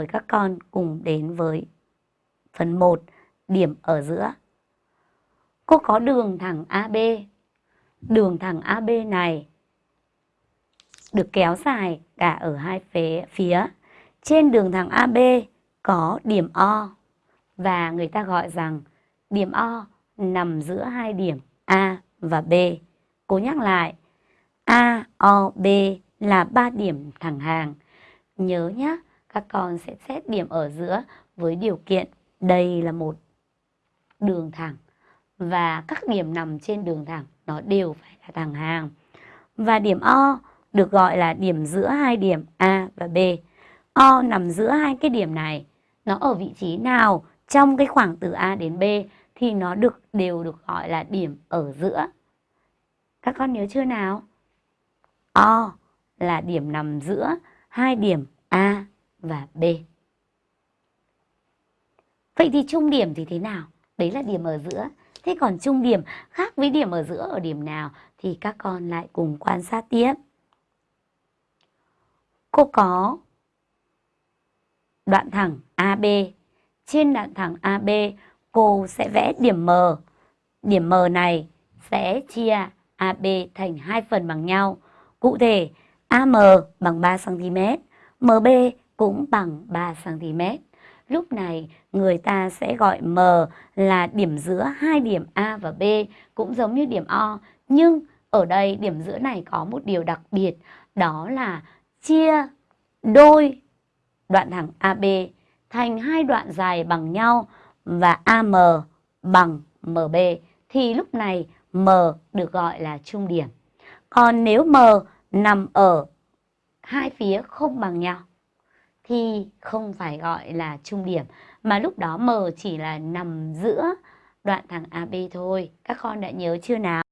mời các con cùng đến với phần 1, điểm ở giữa. Cô có đường thẳng AB. Đường thẳng AB này được kéo dài cả ở hai phía. phía. Trên đường thẳng AB có điểm O và người ta gọi rằng điểm O nằm giữa hai điểm A và B. cố nhắc lại, A, O, B là ba điểm thẳng hàng. Nhớ nhé, các con sẽ xét điểm ở giữa với điều kiện đây là một đường thẳng và các điểm nằm trên đường thẳng nó đều phải là thẳng hàng. Và điểm O được gọi là điểm giữa hai điểm A và B. O nằm giữa hai cái điểm này, nó ở vị trí nào trong cái khoảng từ A đến B thì nó được đều được gọi là điểm ở giữa. Các con nhớ chưa nào? O là điểm nằm giữa hai điểm A và B. Vậy thì trung điểm thì thế nào? Đấy là điểm ở giữa. Thế còn trung điểm khác với điểm ở giữa ở điểm nào thì các con lại cùng quan sát tiếp. Cô có đoạn thẳng AB. Trên đoạn thẳng AB cô sẽ vẽ điểm M. Điểm M này sẽ chia AB thành hai phần bằng nhau. Cụ thể AM bằng 3cm, MB cũng bằng 3cm. Lúc này, người ta sẽ gọi M là điểm giữa hai điểm A và B cũng giống như điểm O. Nhưng ở đây, điểm giữa này có một điều đặc biệt, đó là chia đôi đoạn thẳng AB thành hai đoạn dài bằng nhau và AM bằng MB thì lúc này, M được gọi là trung điểm. Còn nếu M nằm ở hai phía không bằng nhau thì không phải gọi là trung điểm, mà lúc đó M chỉ là nằm giữa đoạn thẳng AB thôi. Các con đã nhớ chưa nào?